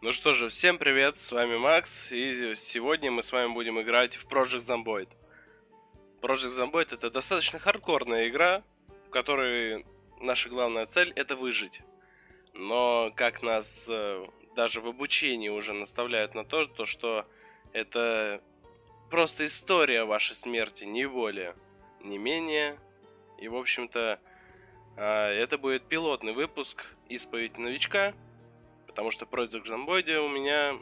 Ну что же, всем привет, с вами Макс, и сегодня мы с вами будем играть в Project Zomboid. Project Zomboid это достаточно хардкорная игра, в которой наша главная цель это выжить. Но как нас э, даже в обучении уже наставляют на то, то что это просто история вашей смерти, не более, не менее. И, в общем-то, а, это будет пилотный выпуск «Исповедь новичка», потому что Project Zomboid у меня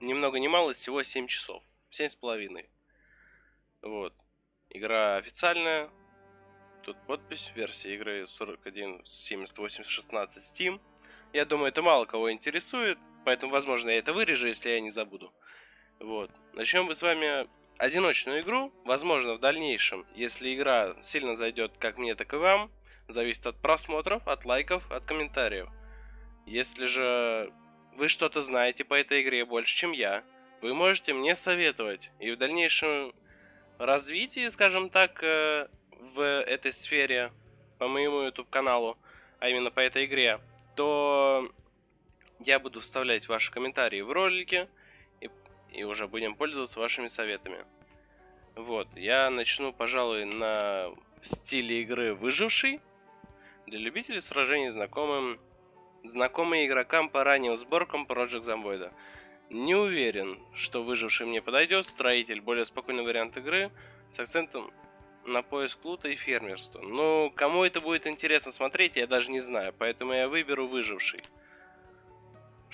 ни много ни мало, всего 7 часов, 7 с половиной. Вот. Игра официальная, тут подпись, версия игры 41.78.16 Steam. Я думаю, это мало кого интересует, поэтому, возможно, я это вырежу, если я не забуду. Вот. Начнем мы с вами одиночную игру. Возможно, в дальнейшем, если игра сильно зайдет как мне, так и вам, зависит от просмотров, от лайков, от комментариев. Если же вы что-то знаете по этой игре больше, чем я, вы можете мне советовать. И в дальнейшем развитии, скажем так, э, в этой сфере, по моему YouTube каналу, а именно по этой игре, то я буду вставлять ваши комментарии в ролики и, уже будем пользоваться вашими советами. Вот, я начну, пожалуй, на стиле игры выживший. Для любителей сражений знакомым, знакомый игрокам по ранним сборкам Project Zomboid. Не уверен, что выживший мне подойдет. Строитель более спокойный вариант игры с акцентом на поиск лута и фермерство. Ну, кому это будет интересно смотреть, я даже не знаю, поэтому я выберу выживший.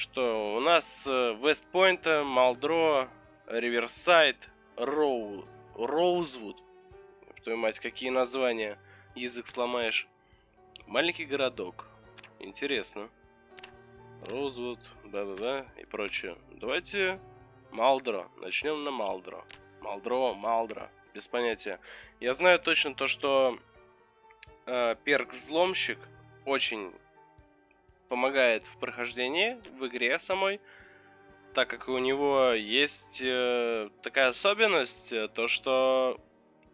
Что, у нас Вестпойнта, Малдро, Риверсайд, Роу, Роузвуд. Твою мать, какие названия. Язык сломаешь. Маленький городок. Интересно. Роузвуд, да-да-да и прочее. Давайте Малдро. Начнем на Малдро. Малдро, Малдро без понятия. Я знаю точно то, что э, перк взломщик очень помогает в прохождении в игре самой, так как у него есть э, такая особенность, э, то что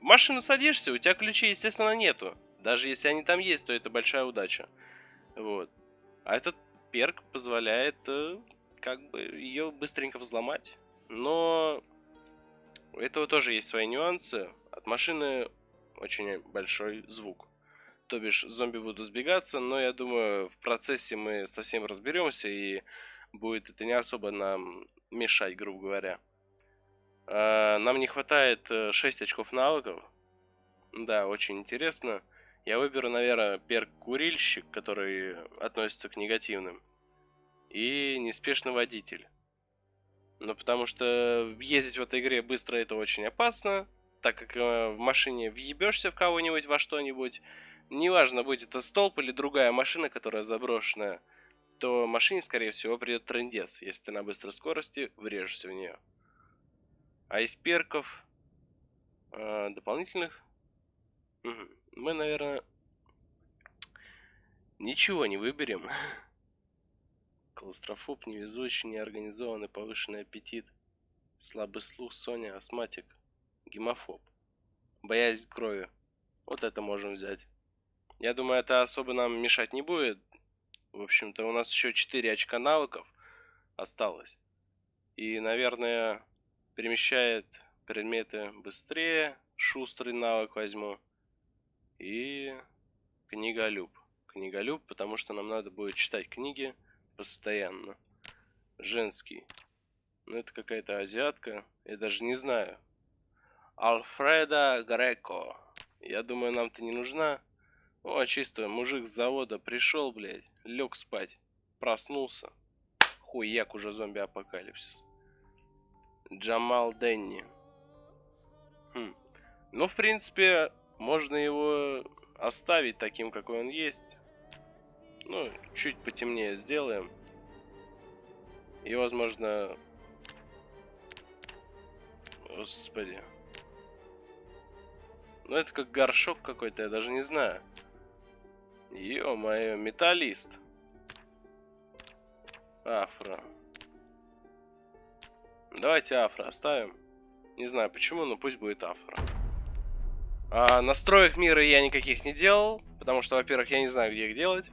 в машину садишься, у тебя ключей, естественно, нету. Даже если они там есть, то это большая удача. Вот. А этот перк позволяет э, как бы ее быстренько взломать. Но у этого тоже есть свои нюансы. От машины очень большой звук. То бишь, зомби будут сбегаться, но я думаю, в процессе мы совсем разберемся, и будет это не особо нам мешать, грубо говоря. А, нам не хватает 6 э, очков навыков. Да, очень интересно. Я выберу, наверное, перк курильщик, который относится к негативным. И неспешный водитель. Ну, потому что ездить в этой игре быстро это очень опасно, так как э, в машине въебешься в кого-нибудь во что-нибудь. Неважно, будет это столб или другая машина, которая заброшенная, то машине, скорее всего, придет трендец, если ты на быстрой скорости врежешься в нее. А из перков э, дополнительных мы, наверное, ничего не выберем. Клаустрофоб, невезучий, неорганизованный, повышенный аппетит, слабый слух, Соня, астматик, гемофоб, боязнь крови. Вот это можем взять. Я думаю, это особо нам мешать не будет. В общем-то, у нас еще 4 очка навыков осталось. И, наверное, перемещает предметы быстрее. Шустрый навык возьму. И книголюб. Книголюб, потому что нам надо будет читать книги постоянно. Женский. Ну, это какая-то азиатка. Я даже не знаю. Альфреда Греко. Я думаю, нам-то не нужна. О, чисто мужик с завода пришел, блядь. Лег спать. Проснулся. Хуяк уже зомби-апокалипсис. Джамал Денни. Хм. Ну, в принципе, можно его оставить таким, какой он есть. Ну, чуть потемнее сделаем. И, возможно... Господи. Ну, это как горшок какой-то, я даже не знаю. Ё-моё, металлист. Афро. Давайте афро оставим. Не знаю почему, но пусть будет афро. А настроек мира я никаких не делал, потому что, во-первых, я не знаю, где их делать.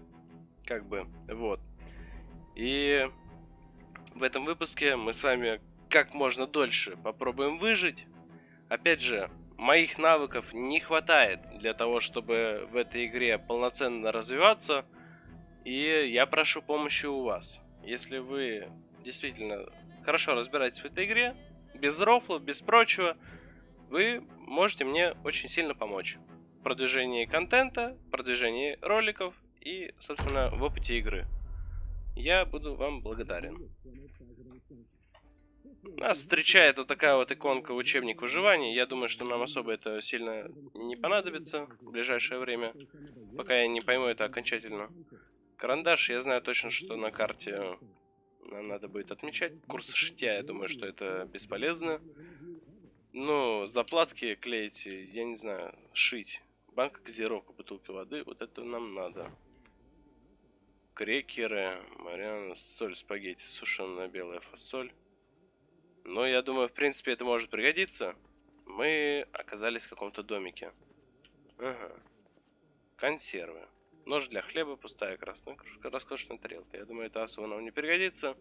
Как бы, вот. И в этом выпуске мы с вами как можно дольше попробуем выжить. Опять же, моих навыков не хватает для того, чтобы в этой игре полноценно развиваться. И я прошу помощи у вас. Если вы действительно хорошо разбираетесь в этой игре, без рофлов, без прочего, вы можете мне очень сильно помочь в продвижении контента, продвижении роликов и, собственно, в опыте игры. Я буду вам благодарен. Нас встречает вот такая вот иконка учебник выживания. Я думаю, что нам особо это сильно не понадобится в ближайшее время, пока я не пойму это окончательно. Карандаш, я знаю точно, что на карте нам надо будет отмечать. Курсы шитья, я думаю, что это бесполезно. Ну, заплатки клеить, я не знаю, шить. Банка газировка, бутылка воды, вот это нам надо. Крекеры, Мариана, соль, спагетти, сушеная белая фасоль. Но я думаю, в принципе, это может пригодиться. Мы оказались в каком-то домике. Ага. Консервы. Нож для хлеба, пустая красная кружка, роскошная тарелка. Я думаю, это особо нам не пригодится.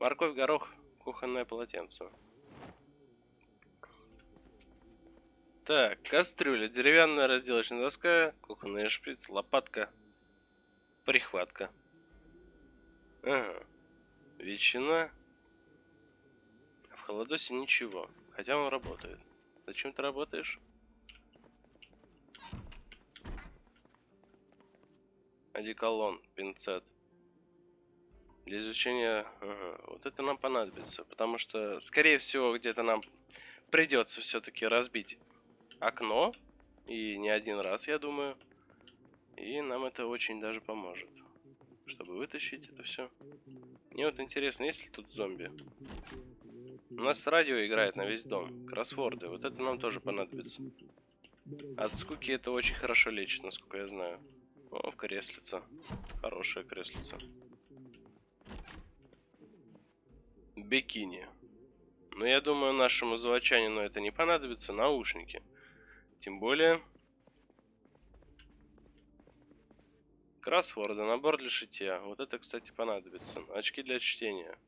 Морковь, горох, кухонное полотенце. Так, кастрюля, деревянная разделочная доска, кухонный шприц, лопатка, прихватка. Ага. Ветчина. Холодосе ничего, хотя он работает. Зачем ты работаешь? Одеколон, пинцет. Для изучения... Ага, вот это нам понадобится, потому что, скорее всего, где-то нам придется все-таки разбить окно. И не один раз, я думаю. И нам это очень даже поможет. Чтобы вытащить это все. Мне вот интересно, есть ли тут зомби? У нас радио играет на весь дом. Кроссворды. Вот это нам тоже понадобится. От скуки это очень хорошо лечит, насколько я знаю. О, креслица. Хорошая креслица. Бикини. Но я думаю, нашему заводчанину это не понадобится. Наушники. Тем более... Кроссворды, набор для шитья. Вот это, кстати, понадобится. Очки для чтения.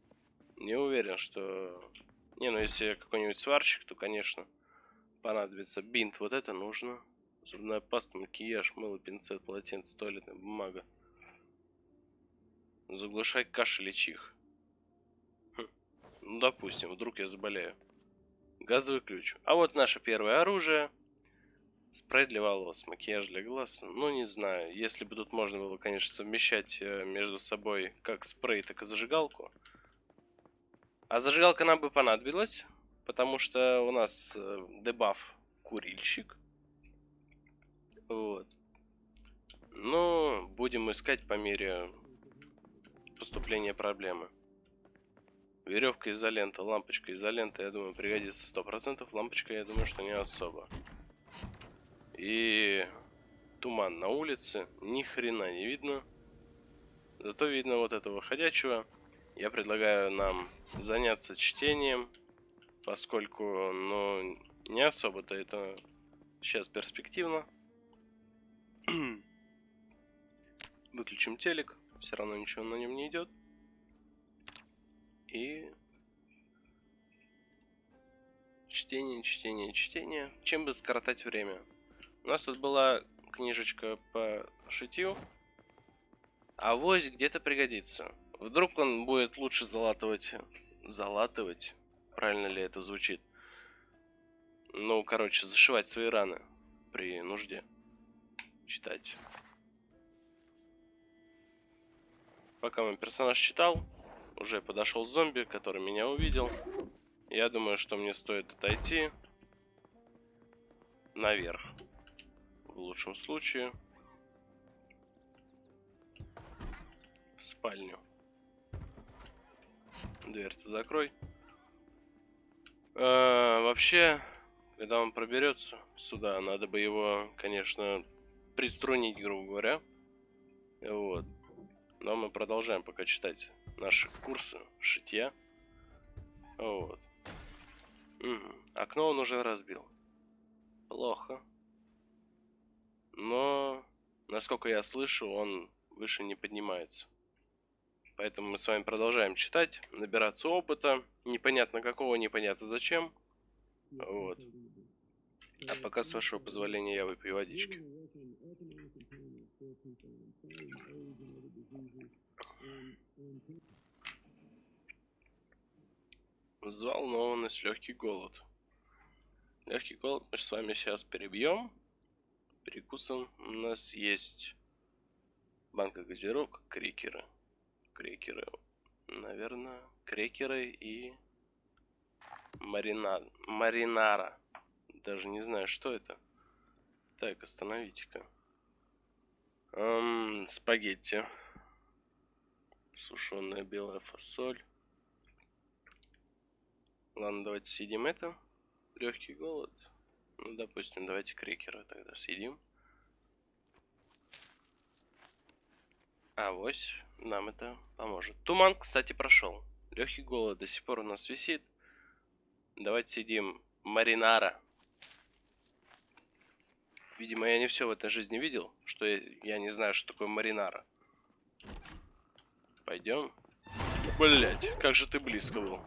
Не уверен, что... Не, ну если какой-нибудь сварщик, то, конечно, понадобится. Бинт, вот это нужно. Зубная паста, макияж, мыло, пинцет, полотенце, туалетная бумага. Заглушай кашель и чих. Хм. Ну, допустим, вдруг я заболею. Газовый ключ. А вот наше первое оружие. Спрей для волос, макияж для глаз. Ну, не знаю. Если бы тут можно было, конечно, совмещать э, между собой как спрей, так и зажигалку. А зажигалка нам бы понадобилась, потому что у нас э, дебаф курильщик. Вот. Но будем искать по мере поступления проблемы. Веревка изолента, лампочка изолента, я думаю, пригодится сто процентов. Лампочка, я думаю, что не особо. И туман на улице, ни хрена не видно. Зато видно вот этого ходячего. Я предлагаю нам заняться чтением, поскольку, ну, не особо-то это сейчас перспективно. Выключим телек. Все равно ничего на нем не идет. И чтение, чтение, чтение. Чем бы скоротать время? У нас тут была книжечка по шитью. А вось где-то пригодится. Вдруг он будет лучше залатывать... Залатывать? Правильно ли это звучит? Ну, короче, зашивать свои раны при нужде читать. Пока мой персонаж читал, уже подошел зомби, который меня увидел. Я думаю, что мне стоит отойти наверх. В лучшем случае. В спальню. Дверь-то закрой. А, вообще, когда он проберется сюда, надо бы его, конечно, приструнить, грубо говоря. Вот. Но мы продолжаем пока читать наши курсы шитья. Вот. Угу. Окно он уже разбил. Плохо. насколько я слышу, он выше не поднимается. Поэтому мы с вами продолжаем читать, набираться опыта. Непонятно какого, непонятно зачем. Вот. А пока, с вашего позволения, я выпью водички. Взволнованность, легкий голод. Легкий голод мы с вами сейчас перебьем. Перекусом у нас есть банка газировок, крекеры. Крекеры, наверное, крекеры и маринад, маринара. Даже не знаю, что это. Так, остановите-ка. Эм, спагетти. Сушеная белая фасоль. Ладно, давайте съедим это. Легкий голод. Ну, допустим, давайте крекеры тогда съедим. А, вось, нам это поможет. Туман, кстати, прошел. Легкий голод до сих пор у нас висит. Давайте съедим маринара. Видимо, я не все в этой жизни видел, что я, я не знаю, что такое маринара. Пойдем. Блять, как же ты близко был.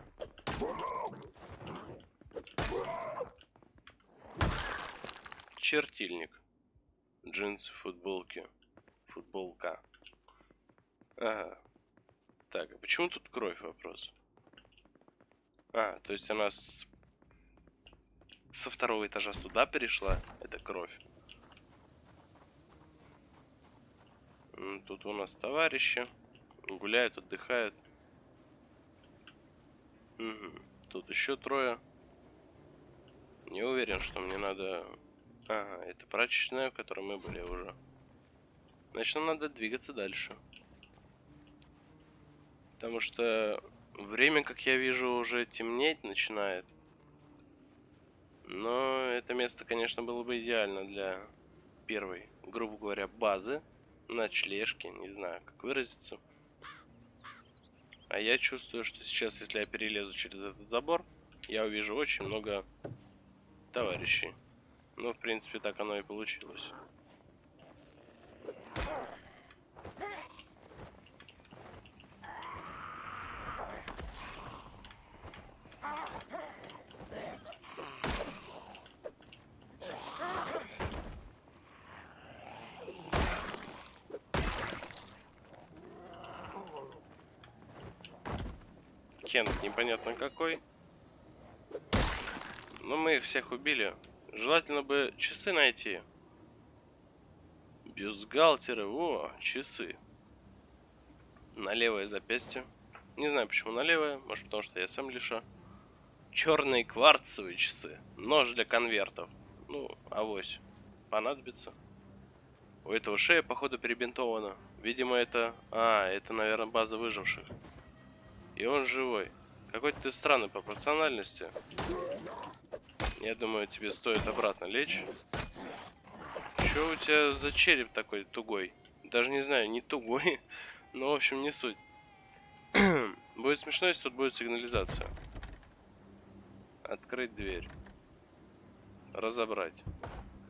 Чертильник. Джинсы, футболки. Футболка. Ага. Так, а почему тут кровь вопрос? А, то есть она с... со второго этажа сюда перешла? Это кровь. Тут у нас товарищи. Гуляют, отдыхают. Угу. Тут еще трое. Не уверен, что мне надо... Ага, это прачечная, в которой мы были уже. Значит, нам надо двигаться дальше. Потому что время, как я вижу, уже темнеть начинает. Но это место, конечно, было бы идеально для первой, грубо говоря, базы ночлежки, не знаю, как выразиться. А я чувствую, что сейчас, если я перелезу через этот забор, я увижу очень много товарищей. Ну, в принципе, так оно и получилось. Кент непонятно какой. Но мы их всех убили. Желательно бы часы найти. Бюстгальтеры. О, часы. На левое запястье. Не знаю, почему на левое. Может, потому что я сам лиша. Черные кварцевые часы. Нож для конвертов. Ну, авось. Понадобится. У этого шея, походу, перебинтована. Видимо, это... А, это, наверное, база выживших. И он живой. Какой-то ты странный по пропорциональности. Я думаю, тебе стоит обратно лечь. Что у тебя за череп такой тугой? Даже не знаю, не тугой. Но, в общем, не суть. будет смешно, если тут будет сигнализация. Открыть дверь. Разобрать.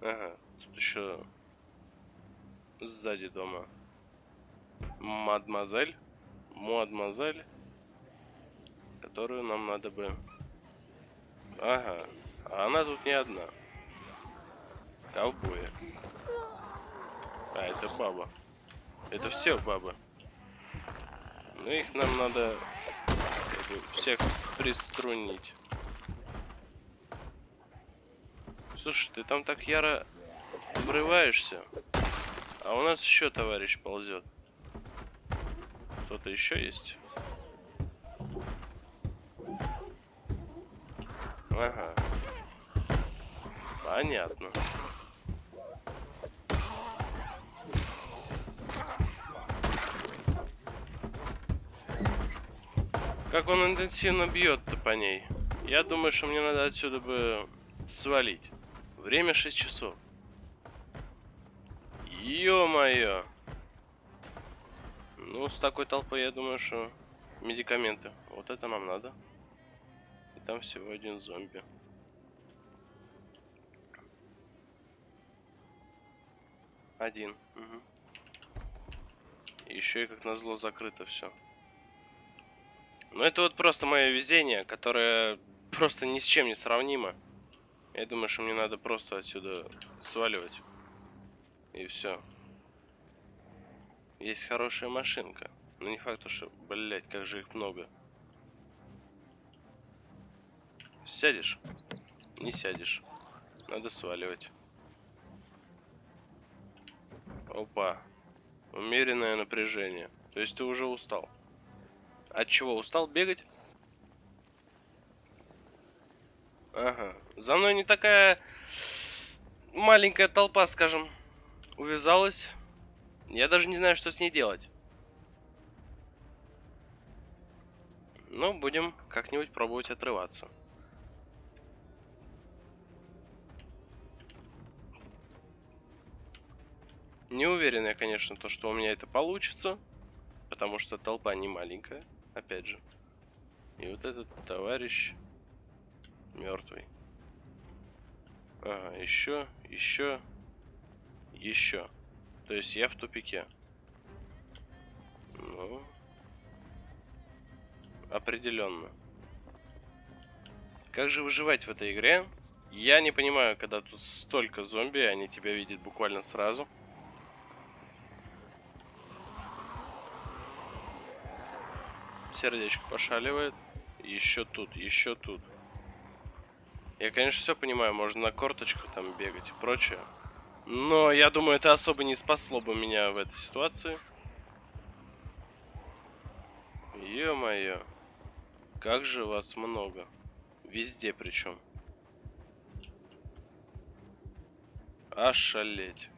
Ага. Тут еще сзади дома. Мадемуазель. Мадемуазель которую нам надо бы... Ага, а она тут не одна. Ковбоя. А, это баба. Это все бабы. Ну, их нам надо всех приструнить. Слушай, ты там так яро врываешься. А у нас еще товарищ ползет. Кто-то еще есть? Ага. Понятно. Как он интенсивно бьет-то по ней. Я думаю, что мне надо отсюда бы свалить. Время 6 часов. Ё-моё. Ну, с такой толпой, я думаю, что медикаменты. Вот это нам надо там всего один зомби. Один. Угу. Еще и как назло закрыто все. Ну это вот просто мое везение, которое просто ни с чем не сравнимо. Я думаю, что мне надо просто отсюда сваливать. И все. Есть хорошая машинка. Но не факт, что, блять, как же их много. Сядешь? Не сядешь. Надо сваливать. Опа. Умеренное напряжение. То есть ты уже устал. От чего устал бегать? Ага. За мной не такая маленькая толпа, скажем, увязалась. Я даже не знаю, что с ней делать. Ну, будем как-нибудь пробовать отрываться. Не уверен я, конечно, то, что у меня это получится. Потому что толпа не маленькая, опять же. И вот этот товарищ мертвый. Ага, еще, еще, еще. То есть я в тупике. Ну, определенно. Как же выживать в этой игре? Я не понимаю, когда тут столько зомби, они тебя видят буквально сразу. Сердечко пошаливает. Еще тут, еще тут. Я, конечно, все понимаю, можно на корточку там бегать и прочее. Но я думаю, это особо не спасло бы меня в этой ситуации. Ё-моё. Как же вас много. Везде причем. Ошалеть.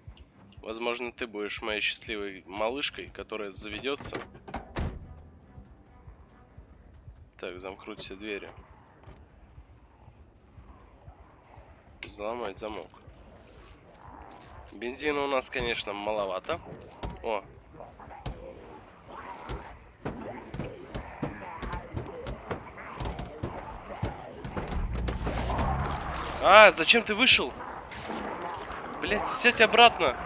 Возможно, ты будешь моей счастливой малышкой, которая заведется. Так, замкнуть все двери. Взломать замок. Бензина у нас, конечно, маловато. О. А, зачем ты вышел? Блять, сядь обратно.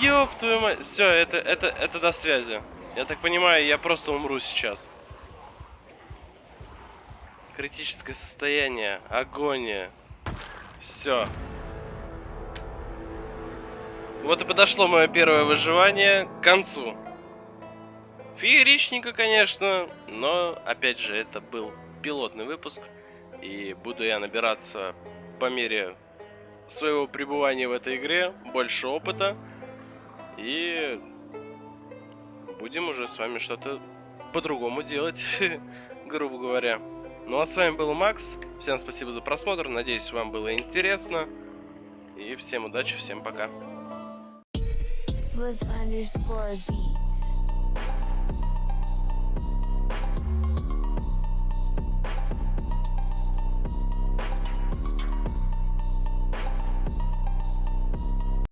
Ёб твою мать. Все, это, это, это до связи. Я так понимаю, я просто умру сейчас. Критическое состояние. Агония. Все. Вот и подошло мое первое выживание к концу. Фееричненько, конечно, но, опять же, это был пилотный выпуск. И буду я набираться по мере своего пребывания в этой игре больше опыта. И будем уже с вами что-то по-другому делать, грубо говоря. Ну а с вами был Макс. Всем спасибо за просмотр. Надеюсь, вам было интересно. И всем удачи, всем пока. Swift underscore beats.